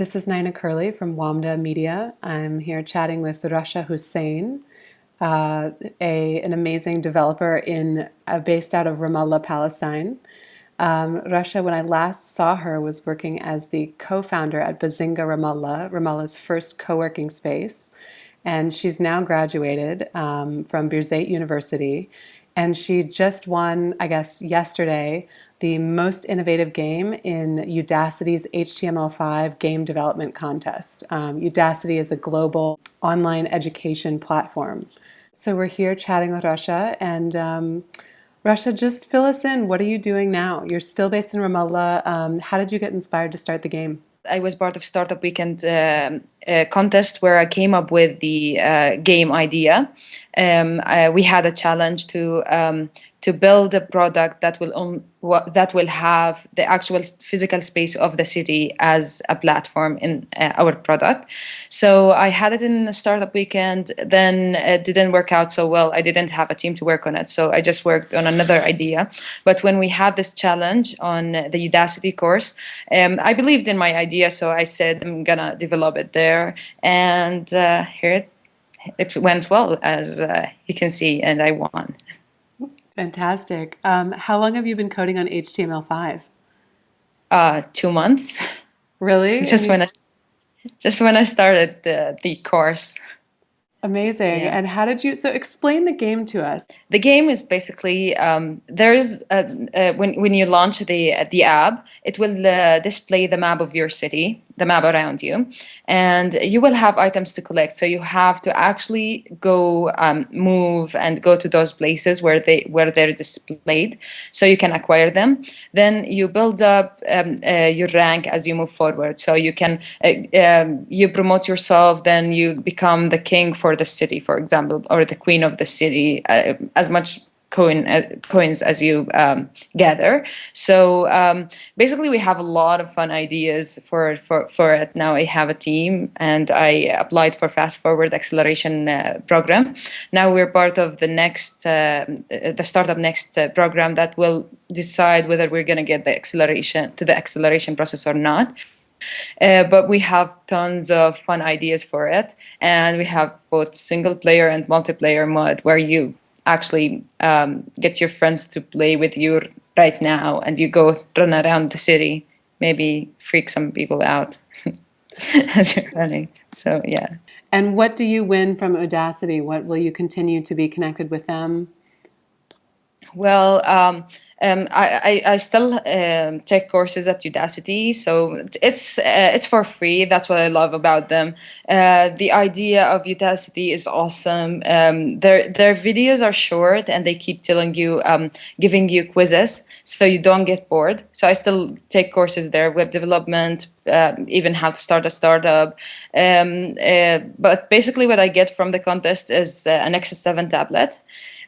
This is Nina Curley from WAMDA Media. I'm here chatting with Rasha Hussein, uh, a, an amazing developer in uh, based out of Ramallah, Palestine. Um, Rasha, when I last saw her, was working as the co-founder at Bazinga Ramallah, Ramallah's first co-working space. And she's now graduated um, from Birzeit University. And she just won, I guess, yesterday, the most innovative game in Udacity's HTML5 game development contest. Um, Udacity is a global online education platform. So we're here chatting with Rasha and um, Rasha, just fill us in. What are you doing now? You're still based in Ramallah. Um, how did you get inspired to start the game? I was part of Startup Weekend uh, uh, contest where I came up with the uh, game idea. Um, uh, we had a challenge to um, to build a product that will own, that will have the actual physical space of the city as a platform in uh, our product. So I had it in a startup weekend, then it didn't work out so well. I didn't have a team to work on it, so I just worked on another idea. But when we had this challenge on the Udacity course, um, I believed in my idea, so I said I'm gonna develop it there, and uh, here it, it went well, as uh, you can see, and I won. Fantastic. Um, how long have you been coding on HTML5? Uh, two months. Really? just when I, just when I started the the course. Amazing. Yeah. And how did you, so explain the game to us. The game is basically, um, there's, a, uh, when, when you launch the, the app, it will uh, display the map of your city, the map around you, and you will have items to collect. So you have to actually go um, move and go to those places where, they, where they're displayed so you can acquire them. Then you build up um, uh, your rank as you move forward. So you can, uh, um, you promote yourself, then you become the king for the city, for example, or the queen of the city, uh, as much coin, uh, coins as you um, gather. So um, basically, we have a lot of fun ideas for, for, for it. Now I have a team and I applied for Fast Forward Acceleration uh, program. Now we're part of the next, uh, the Startup Next uh, program that will decide whether we're going to get the acceleration to the acceleration process or not. Uh, but we have tons of fun ideas for it. And we have both single player and multiplayer mode where you actually um, get your friends to play with you right now and you go run around the city, maybe freak some people out as you're running. So, yeah. And what do you win from Udacity? What will you continue to be connected with them? Well, um, um, I, I, I, still um, take courses at Udacity, so it's uh, it's for free. That's what I love about them. Uh, the idea of Udacity is awesome. Um, their their videos are short and they keep telling you, um, giving you quizzes, so you don't get bored. So I still take courses there, web development, uh, even how to start a startup. Um, uh, but basically, what I get from the contest is uh, an Nexus 7 tablet.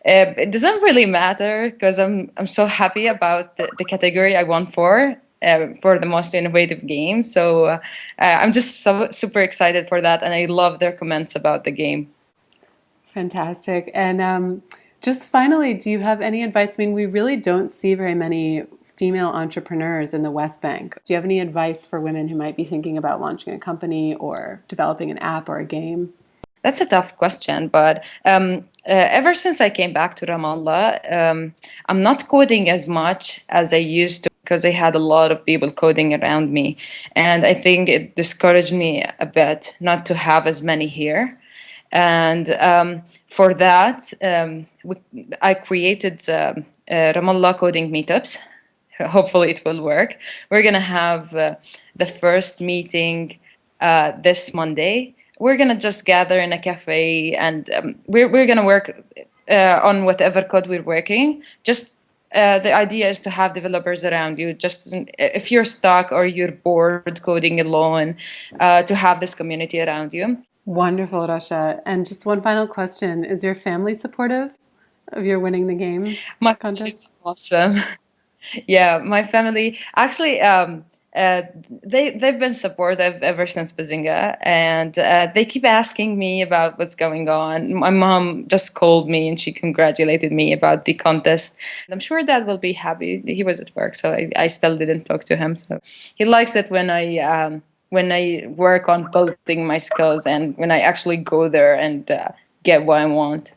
Uh, it doesn't really matter because I'm I'm so happy about the, the category I won for uh, for the most innovative game. So uh, I'm just so super excited for that, and I love their comments about the game. Fantastic. And um, just finally, do you have any advice? I mean, we really don't see very many female entrepreneurs in the West Bank. Do you have any advice for women who might be thinking about launching a company or developing an app or a game? That's a tough question, but um, uh, ever since I came back to Ramallah, um, I'm not coding as much as I used to because I had a lot of people coding around me. And I think it discouraged me a bit not to have as many here. And um, for that, um, we, I created uh, uh, Ramallah coding meetups. Hopefully it will work. We're going to have uh, the first meeting uh, this Monday we're gonna just gather in a cafe and um, we're, we're gonna work uh, on whatever code we're working. Just uh, the idea is to have developers around you. Just if you're stuck or you're bored coding alone, uh, to have this community around you. Wonderful, Rasha. And just one final question: Is your family supportive of your winning the game? My family is awesome. yeah, my family actually. Um, uh, they they've been supportive ever since Bazinga, and uh, they keep asking me about what's going on. My mom just called me and she congratulated me about the contest. I'm sure Dad will be happy. He was at work, so I, I still didn't talk to him. So he likes it when I um, when I work on building my skills and when I actually go there and uh, get what I want.